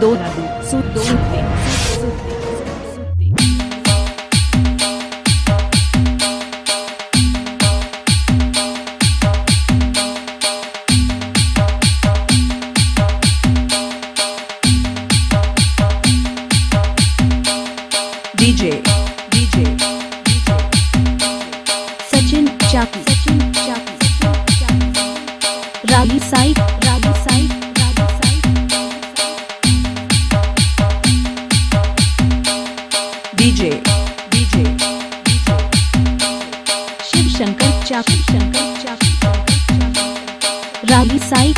Dorado, Sudonte. DJ. रागी Sai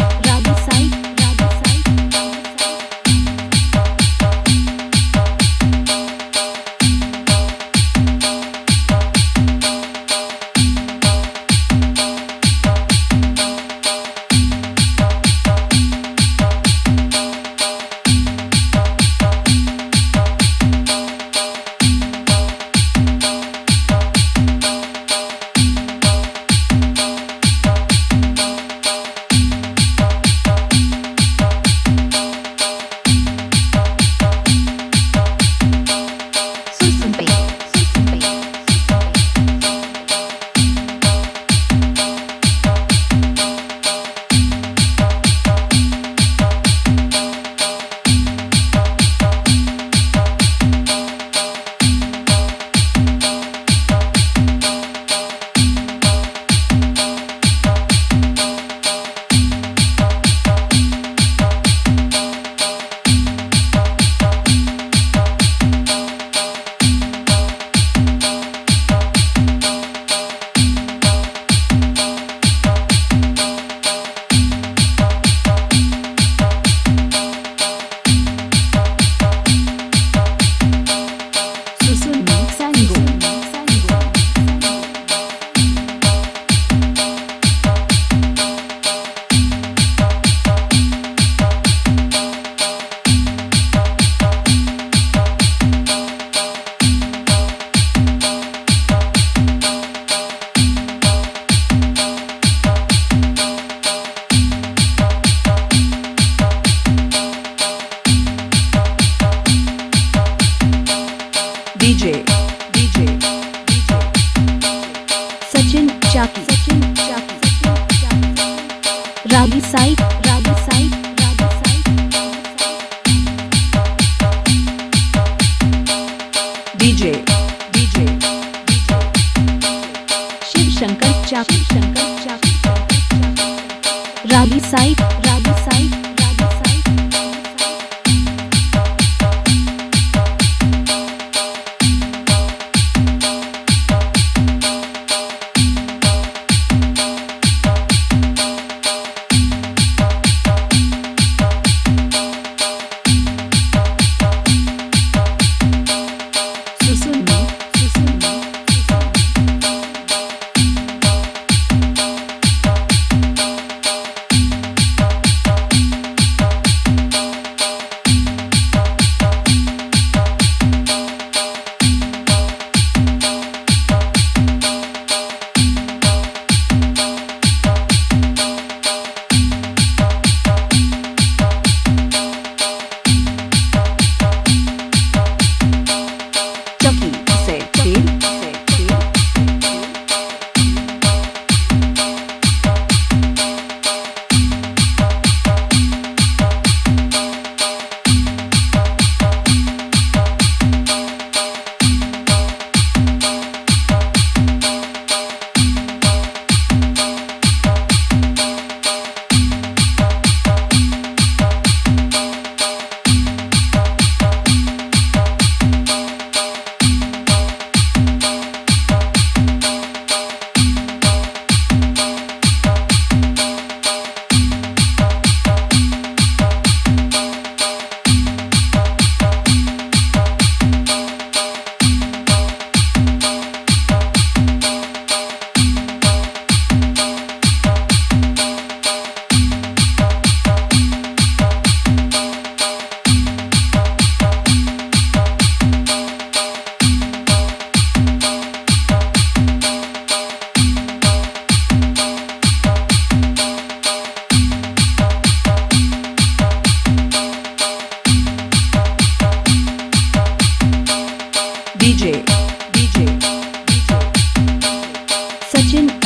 DJ DJ Shiv Shankar Chap Shankar Chap Ravi Sai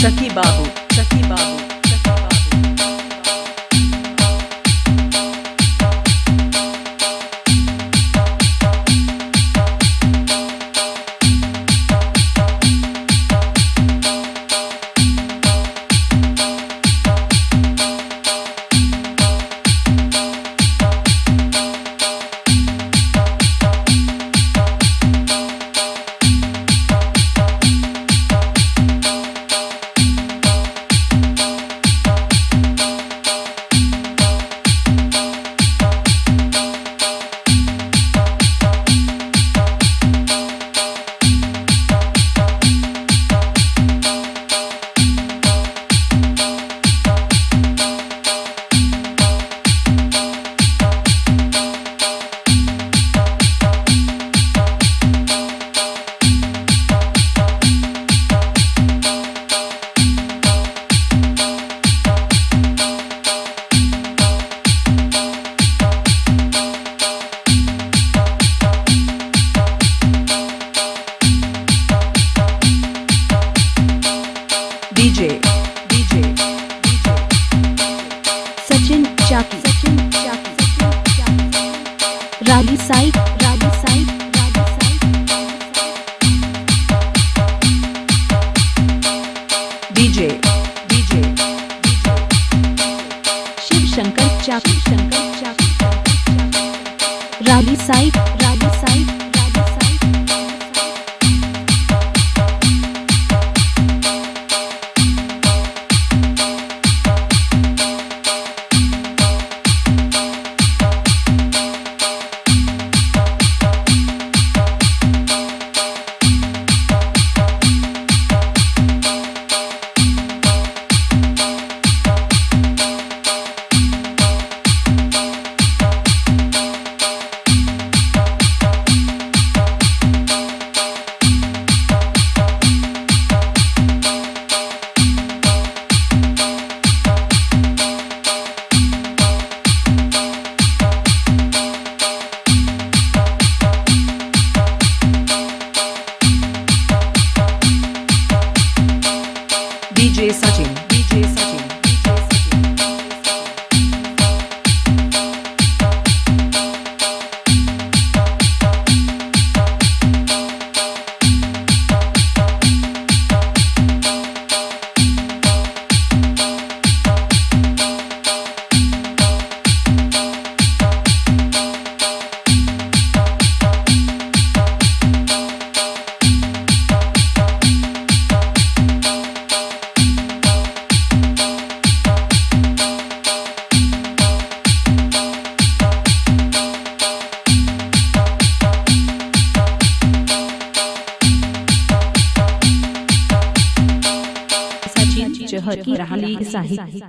चकी बाबू चकी Babu DJ DJ Sachin चाकी। सचिन चाकी। राली साइड राली साइड DJ DJ शिव शंकर चाकी। शंकर चाकी। राली साइड सचिन